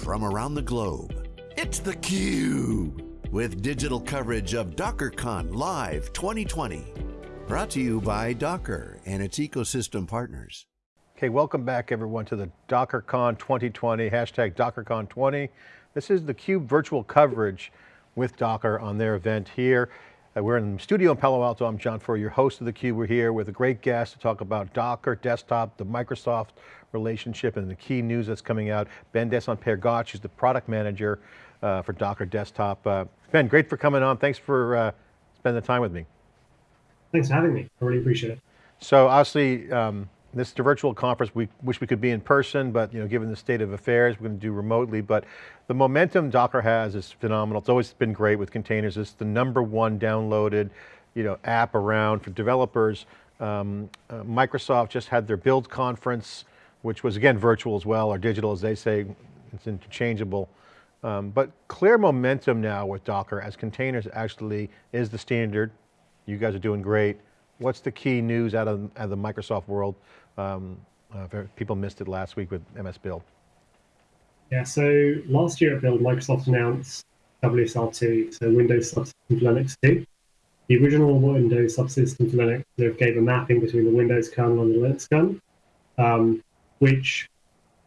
from around the globe. It's theCUBE, with digital coverage of DockerCon Live 2020. Brought to you by Docker and its ecosystem partners. Okay, welcome back everyone to the DockerCon 2020, hashtag DockerCon20. This is theCUBE virtual coverage with Docker on their event here. Uh, we're in the studio in Palo Alto. I'm John Furrier, your host of theCUBE. We're here with a great guest to talk about Docker, desktop, the Microsoft relationship and the key news that's coming out. Ben De St Paer-Gotch, who's the product manager uh, for Docker Desktop. Uh, ben, great for coming on. Thanks for uh, spending the time with me. Thanks for having me. I really appreciate it. So obviously, um, this is a virtual conference. We wish we could be in person, but you know, given the state of affairs, we're going to do remotely. But the momentum Docker has is phenomenal. It's always been great with containers. It's the number one downloaded you know, app around for developers. Um, uh, Microsoft just had their build conference, which was again virtual as well, or digital as they say, it's interchangeable. Um, but clear momentum now with Docker as containers actually is the standard. You guys are doing great. What's the key news out of, out of the Microsoft world um, uh, people missed it last week with MS Build. Yeah, so last year at Build, Microsoft announced WSL2, so Windows Subsystem for Linux 2. The original Windows Subsystem for Linux sort of gave a mapping between the Windows kernel and the Linux kernel, um, which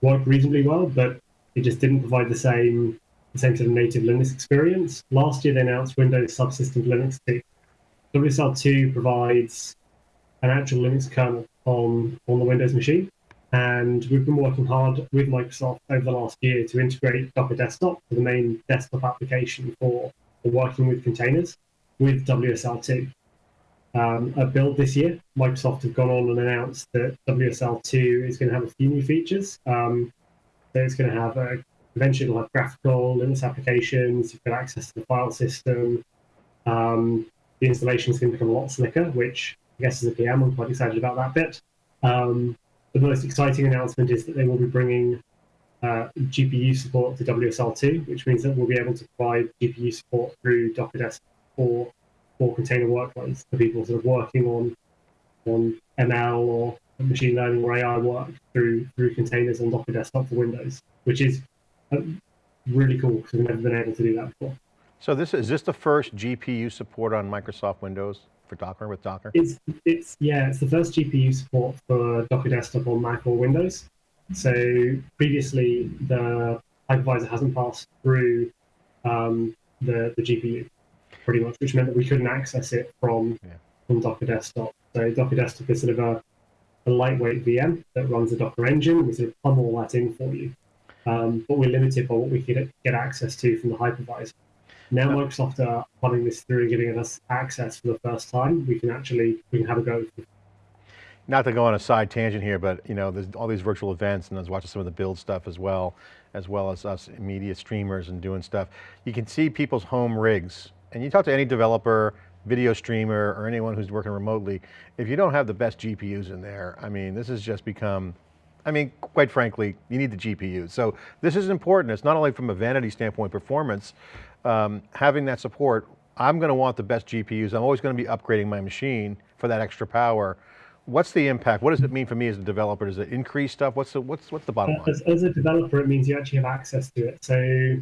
worked reasonably well, but it just didn't provide the same the same sort of native Linux experience. Last year, they announced Windows Subsystem for Linux 2. WSL2 provides an actual Linux kernel on, on the Windows machine. And we've been working hard with Microsoft over the last year to integrate Docker Desktop, the main desktop application for, for working with containers, with WSL2. Um, at Build this year, Microsoft have gone on and announced that WSL2 is going to have a few new features. Um, so it's going to have a, eventually it'll have graphical Linux applications, you've got access to the file system. Um, the installation is going to become a lot slicker, which guess as a PM, I'm quite excited about that bit. Um, the most exciting announcement is that they will be bringing uh, GPU support to WSL2, which means that we'll be able to provide GPU support through Docker Desktop for, for container workloads for people sort of working on on ML or machine learning or AI work through through containers on Docker Desktop for Windows, which is uh, really cool because we've never been able to do that before. So this is this the first GPU support on Microsoft Windows? For Docker with Docker? It's it's yeah, it's the first GPU support for Docker Desktop on Mac or Windows. So previously the hypervisor hasn't passed through um, the the GPU pretty much, which meant that we couldn't access it from yeah. from Docker Desktop. So Docker Desktop is sort of a, a lightweight VM that runs a Docker engine. We sort of plumb all that in for you, um, but we're limited by what we could get access to from the hypervisor. Now Microsoft are running this through and giving us access for the first time. We can actually we can have a go. Not to go on a side tangent here, but you know, there's all these virtual events, and I was watching some of the build stuff as well, as well as us media streamers and doing stuff. You can see people's home rigs, and you talk to any developer, video streamer, or anyone who's working remotely. If you don't have the best GPUs in there, I mean, this has just become I mean, quite frankly, you need the GPUs. So this is important. It's not only from a vanity standpoint, performance, um, having that support, I'm going to want the best GPUs. I'm always going to be upgrading my machine for that extra power. What's the impact? What does it mean for me as a developer? Does it increase stuff? What's the, what's, what's the bottom line? As, as a developer, it means you actually have access to it. So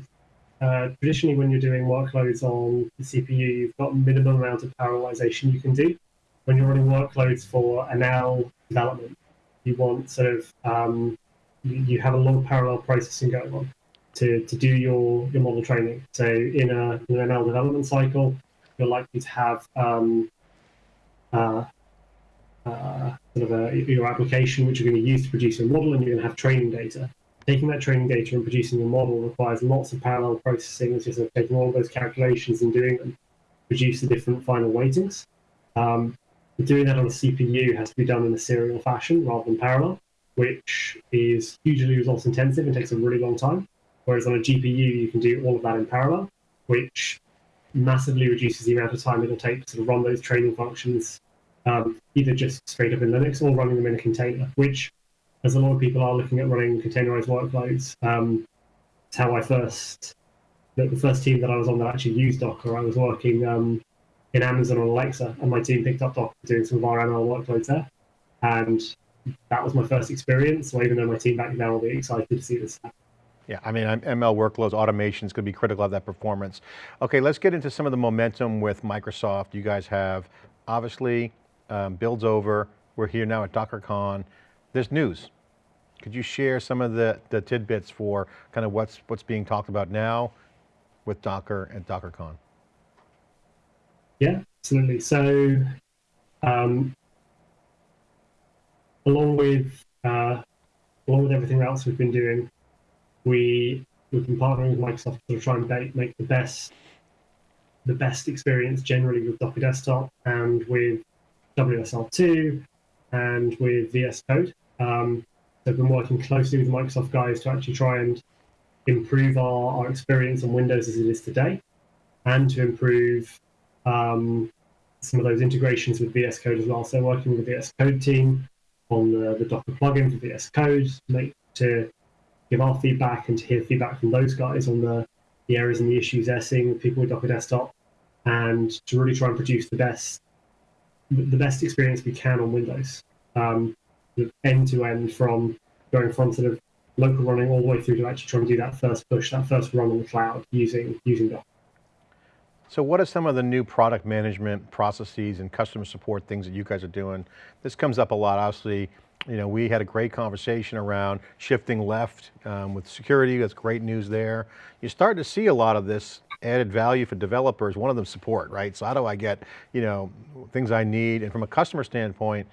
uh, traditionally, when you're doing workloads on the CPU, you've got minimum amount of parallelization you can do. When you're running workloads for ML development, you want sort of um, you, you have a lot of parallel processing going on to, to do your, your model training. So in, a, in an ML development cycle, you're likely to have um, uh, uh, sort of a, your application which you're going to use to produce your model, and you're going to have training data. Taking that training data and producing your model requires lots of parallel processing, which is sort of taking all of those calculations and doing them, produce the different final weightings. Um, doing that on a CPU has to be done in a serial fashion rather than parallel, which is hugely resource intensive and takes a really long time. Whereas on a GPU, you can do all of that in parallel, which massively reduces the amount of time it'll take to sort of run those training functions, um, either just straight up in Linux or running them in a container, which, as a lot of people are looking at running containerized workloads, um, it's how I first, the, the, first team that I was on that actually used Docker, I was working um, in Amazon on Alexa, and my team picked up Docker doing some of our ML workloads there. And that was my first experience. So even though my team back now will be excited to see this happen. Yeah, I mean, ML workloads, automation is going to be critical of that performance. Okay, let's get into some of the momentum with Microsoft. You guys have, obviously, um, builds over. We're here now at DockerCon. There's news. Could you share some of the, the tidbits for kind of what's, what's being talked about now with Docker and DockerCon? Yeah, absolutely. So, um, along with uh, along with everything else we've been doing, we we've been partnering with Microsoft to try and make, the best the best experience generally with Docker Desktop and with WSL2 and with VS Code. Um, so I've been working closely with Microsoft guys to actually try and improve our, our experience on Windows as it is today and to improve um, some of those integrations with VS Code as well. So working with the VS Code team on the, the Docker plugin for VS Code to, make, to give our feedback and to hear feedback from those guys on the, the areas and the issues they're seeing with people with Docker Desktop and to really try and produce the best the best experience we can on Windows, um, end to end from going from sort of local running all the way through to actually trying to do that first push, that first run on the cloud using using Docker. So what are some of the new product management processes and customer support things that you guys are doing? This comes up a lot, obviously, you know, we had a great conversation around shifting left um, with security, that's great news there. You're starting to see a lot of this added value for developers, one of them support, right? So how do I get, you know, things I need? And from a customer standpoint,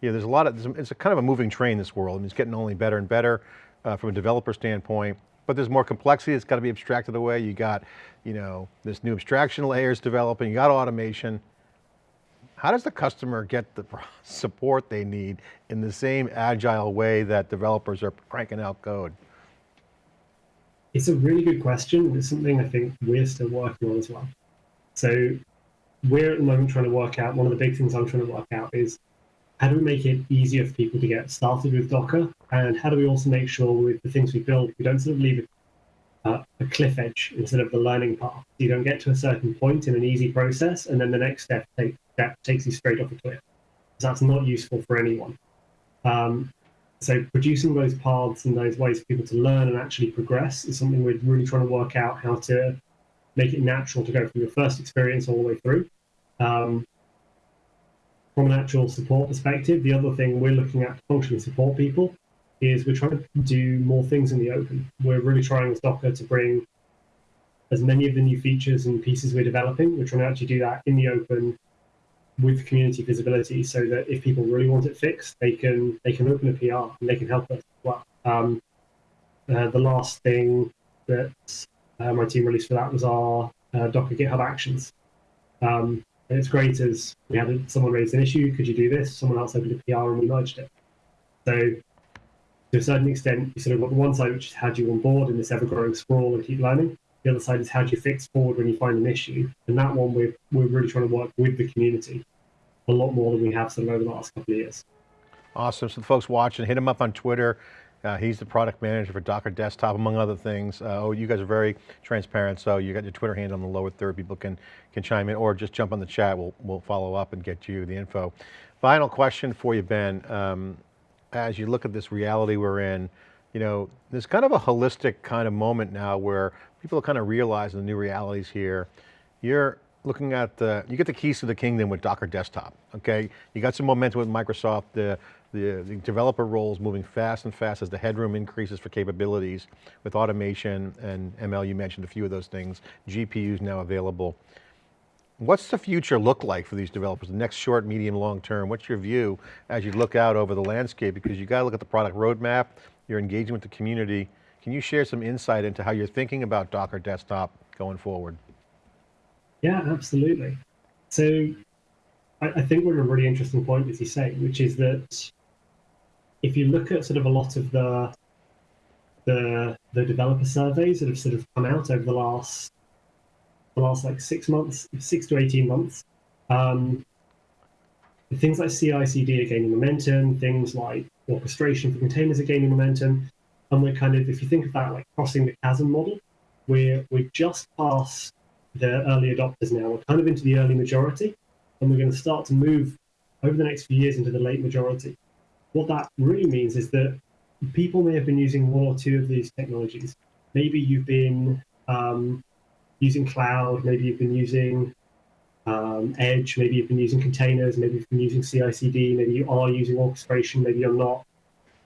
you know, there's a lot of, it's a kind of a moving train, this world. I mean, it's getting only better and better uh, from a developer standpoint, but there's more complexity, it's got to be abstracted away. You got, you know, this new abstraction layers developing, you got automation. How does the customer get the support they need in the same agile way that developers are cranking out code? It's a really good question. It's something I think we're still working on as well. So we're at the moment trying to work out, one of the big things I'm trying to work out is how do we make it easier for people to get started with Docker? And how do we also make sure with the things we build, we don't sort of leave uh, a cliff edge instead of the learning path. You don't get to a certain point in an easy process, and then the next step, take, step takes you straight off a cliff. That's not useful for anyone. Um, so producing those paths and those ways for people to learn and actually progress is something we're really trying to work out how to make it natural to go from your first experience all the way through. Um, from an actual support perspective, the other thing we're looking at to functionally support people is we're trying to do more things in the open. We're really trying with Docker to bring as many of the new features and pieces we're developing. We're trying to actually do that in the open with community visibility, so that if people really want it fixed, they can they can open a PR and they can help us as well. Um, uh, the last thing that uh, my team released for that was our uh, Docker GitHub Actions. Um, it's great as we had someone raise an issue, could you do this? Someone else opened a PR and we merged it. So to a certain extent, you sort of got one side, which is how do you onboard in this ever-growing sprawl and keep learning. The other side is how do you fix forward when you find an issue. And that one, we're, we're really trying to work with the community a lot more than we have sort of over the last couple of years. Awesome. So the folks watching, hit him up on Twitter. Uh, he's the product manager for Docker Desktop, among other things. Uh, oh, you guys are very transparent, so you got your Twitter handle on the lower third. People can can chime in, or just jump on the chat. We'll we'll follow up and get you the info. Final question for you, Ben. Um, as you look at this reality we're in, you know, there's kind of a holistic kind of moment now where people are kind of realizing the new realities here. You're looking at the, you get the keys to the kingdom with Docker Desktop, okay? You got some momentum with Microsoft, the, the, the, developer roles moving fast and fast as the headroom increases for capabilities with automation and ML, you mentioned a few of those things, GPUs now available. What's the future look like for these developers, the next short, medium, long term? What's your view as you look out over the landscape? Because you got to look at the product roadmap, you're engaging with the community. Can you share some insight into how you're thinking about Docker Desktop going forward? Yeah, absolutely. So I, I think we're at a really interesting point, as you say, which is that if you look at sort of a lot of the the the developer surveys that have sort of come out over the last the last like six months, six to 18 months. Um, things like CI/CD are gaining momentum. Things like orchestration for containers are gaining momentum, and we're kind of, if you think that like crossing the chasm model, we're we're just past the early adopters now. We're kind of into the early majority, and we're going to start to move over the next few years into the late majority. What that really means is that people may have been using one or two of these technologies maybe you've been um, using cloud, maybe you've been using um, Edge, maybe you've been using containers, maybe you've been using CI/CD, maybe you are using orchestration, maybe you're not.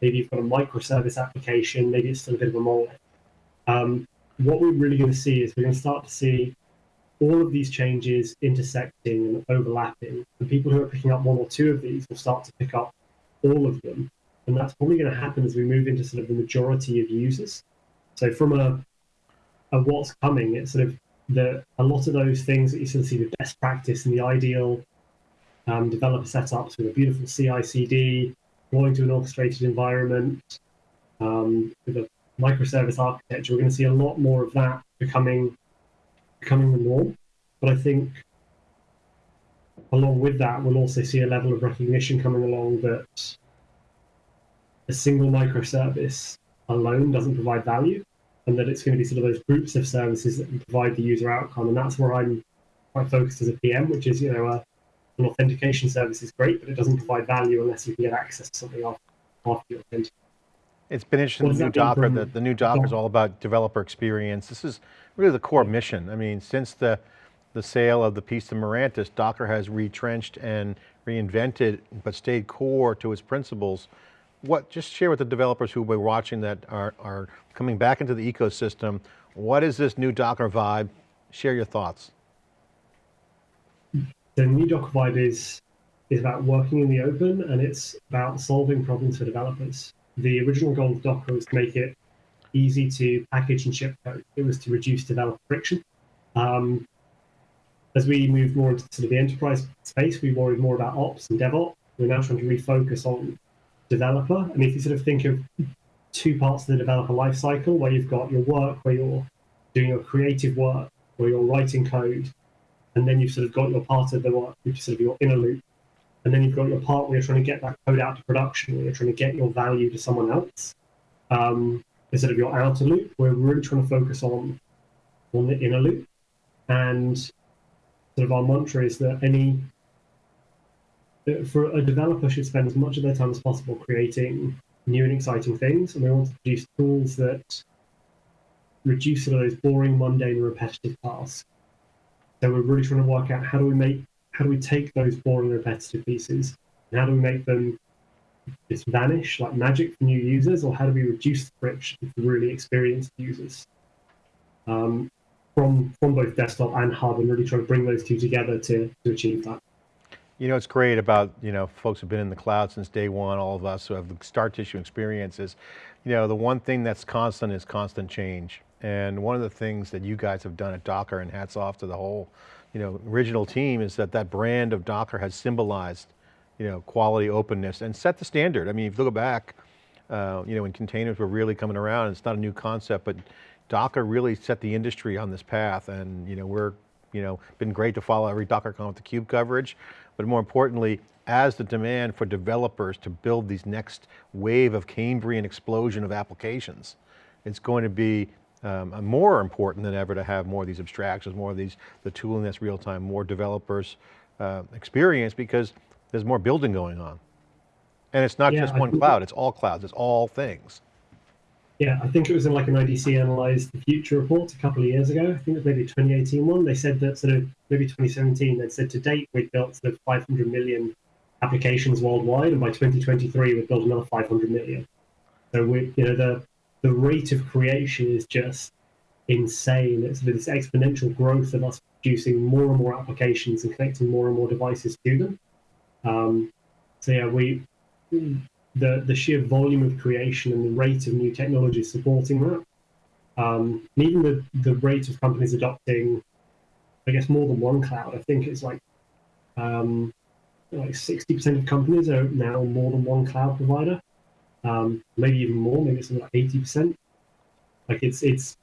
Maybe you've got a microservice application, maybe it's still a bit of a monolith. Um, what we're really going to see is we're going to start to see all of these changes intersecting and overlapping. And people who are picking up one or two of these will start to pick up all of them. And that's probably going to happen as we move into sort of the majority of users. So from a, a what's coming, it's sort of the a lot of those things that you sort of see the best practice and the ideal um, developer setups with a beautiful CI/CD, going to an orchestrated environment um, with a microservice architecture. We're going to see a lot more of that becoming becoming the norm. But I think along with that, we'll also see a level of recognition coming along that a single microservice alone doesn't provide value, and that it's going to be sort of those groups of services that provide the user outcome. And that's where I'm quite focused as a PM, which is, you know, a, an authentication service is great, but it doesn't provide value unless you can get access to something after, after you authenticate. It's been interesting, the new Docker, the, the new Docker is all about developer experience. This is really the core mission. I mean, since the, the sale of the piece to Mirantis, Docker has retrenched and reinvented, but stayed core to its principles. What, just share with the developers who will be watching that are, are coming back into the ecosystem, what is this new Docker vibe? Share your thoughts. The new Docker vibe is, is about working in the open and it's about solving problems for developers the original goal of Docker was to make it easy to package and ship code. It was to reduce developer friction. Um, as we moved more into sort of the enterprise space, we worried more about ops and DevOps. We're now trying to refocus on developer. I mean, if you sort of think of two parts of the developer lifecycle, where you've got your work, where you're doing your creative work, where you're writing code, and then you've sort of got your part of the work, which is sort of your inner loop, and then you've got your part where you're trying to get that code out to production, where you're trying to get your value to someone else. Um, instead of your outer loop, we're really trying to focus on on the inner loop. And sort of our mantra is that any for a developer should spend as much of their time as possible creating new and exciting things, and we want to produce tools that reduce sort of those boring, mundane, repetitive tasks. So we're really trying to work out how do we make how do we take those boring repetitive pieces and how do we make them just vanish like magic for new users or how do we reduce the friction for really experienced users um, from from both desktop and hub and really try to bring those two together to, to achieve that you know, it's great about, you know, folks who've been in the cloud since day one, all of us who have the star tissue experiences. You know, the one thing that's constant is constant change. And one of the things that you guys have done at Docker, and hats off to the whole you know, original team is that that brand of Docker has symbolized, you know, quality, openness, and set the standard. I mean, if you look back, uh, you know, when containers were really coming around, it's not a new concept, but Docker really set the industry on this path, and you know, we're, you know, been great to follow every DockerCon with the CUBE coverage, but more importantly, as the demand for developers to build these next wave of Cambrian explosion of applications, it's going to be um, more important than ever to have more of these abstractions, more of these, the tooling that's real time, more developers uh, experience because there's more building going on. And it's not yeah, just one cloud, it's all clouds, it's all things. Yeah, I think it was in like an IDC analyzed the future report a couple of years ago. I think it was maybe a 2018 one. They said that sort of maybe 2017, they said to date we've built sort of 500 million applications worldwide, and by 2023 we've built another 500 million. So we, you know, the the rate of creation is just insane. It's this exponential growth of us producing more and more applications and connecting more and more devices to them. Um, so yeah, we the the sheer volume of creation and the rate of new technologies supporting that, um, and even the the rate of companies adopting, I guess more than one cloud. I think it's like um, like sixty percent of companies are now more than one cloud provider um, maybe even more. Maybe it's like eighty percent. Like it's it's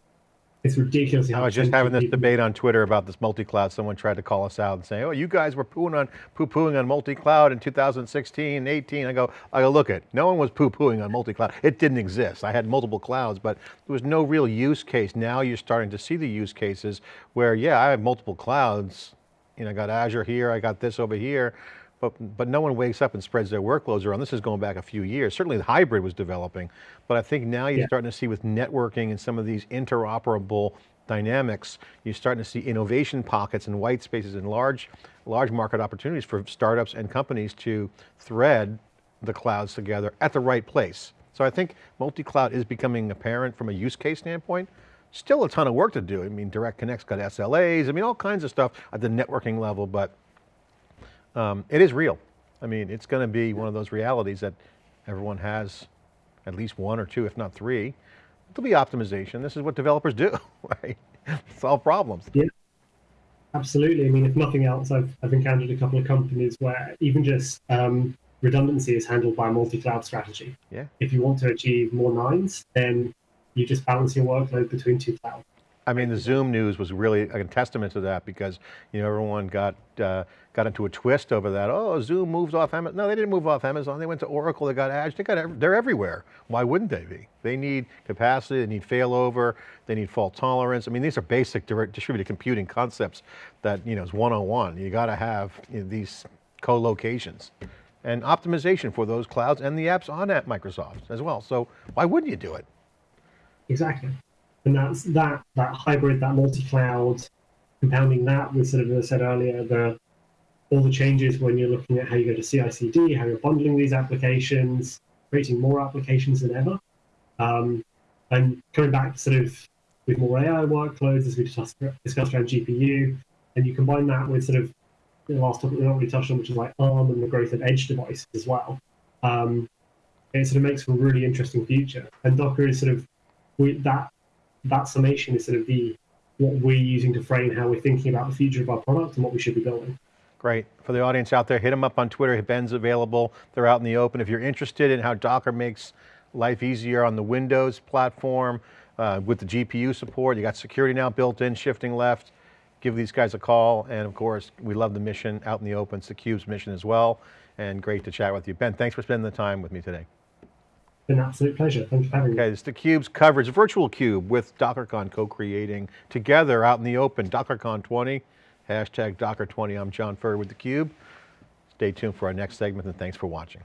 it's ridiculous. I was just having this debate on Twitter about this multi-cloud. Someone tried to call us out and say, "Oh, you guys were pooing on poo-pooing on multi-cloud in 2016, 18." I go, I go, look it. No one was poo-pooing on multi-cloud. It didn't exist. I had multiple clouds, but there was no real use case. Now you're starting to see the use cases where, yeah, I have multiple clouds. You know, I got Azure here, I got this over here, but, but no one wakes up and spreads their workloads around. This is going back a few years. Certainly the hybrid was developing, but I think now you're Yeah. starting to see with networking and some of these interoperable dynamics, you're starting to see innovation pockets and white spaces and large, large market opportunities for startups and companies to thread the clouds together at the right place. So I think multi-cloud is becoming apparent from a use case standpoint. Still a ton of work to do. I mean, Direct Connect's got SLAs, I mean, all kinds of stuff at the networking level, but um, it is real. I mean, it's going to be one of those realities that everyone has at least one or two, if not three. There'll be optimization. This is what developers do, right? Solve problems. Yeah. Absolutely. I mean, if nothing else, I've, I've encountered a couple of companies where even just um, redundancy is handled by a multi-cloud strategy. Yeah. If you want to achieve more nines, then you just balance your workload between two clouds. I mean, the Zoom news was really a testament to that because, you know, everyone got, uh, got into a twist over that. Oh, Zoom moves off Amazon. No, they didn't move off Amazon. They went to Oracle, they got Azure, they got, they're everywhere. Why wouldn't they be? They need capacity, they need failover, they need fault tolerance. I mean, these are basic distributed computing concepts that, you know, is 101. You got to have you know, these co-locations and optimization for those clouds and the apps on at Microsoft as well. So why wouldn't you do it? Exactly. And that's that that hybrid, that multi-cloud, compounding that with sort of as I said earlier, the all the changes when you're looking at how you go to CI/CD, how you're bundling these applications, creating more applications than ever, um, and coming back sort of with more AI workloads as we discussed, discussed around GPU, and you combine that with sort of the last topic we not really touched on, which is like ARM and the growth of edge devices as well. Um, it sort of makes for a really interesting future. And Docker is sort of we, that that summation is sort of the what we're using to frame how we're thinking about the future of our product and what we should be building. Great. For the audience out there, hit them up on Twitter. Ben's available. They're out in the open. If you're interested in how Docker makes life easier on the Windows platform uh, with the GPU support, you got security now built in, shifting left, give these guys a call. And of course, we love the mission out in the open. It's the Cube's mission as well. And great to chat with you. Ben, thanks for spending the time with me today. Been an absolute pleasure. Thank you for having me. Okay, it's the Cube's coverage, virtual Cube with DockerCon co-creating together out in the open, DockerCon 20, hashtag Docker 20. I'm John Furrier with the Cube. Stay tuned for our next segment and thanks for watching.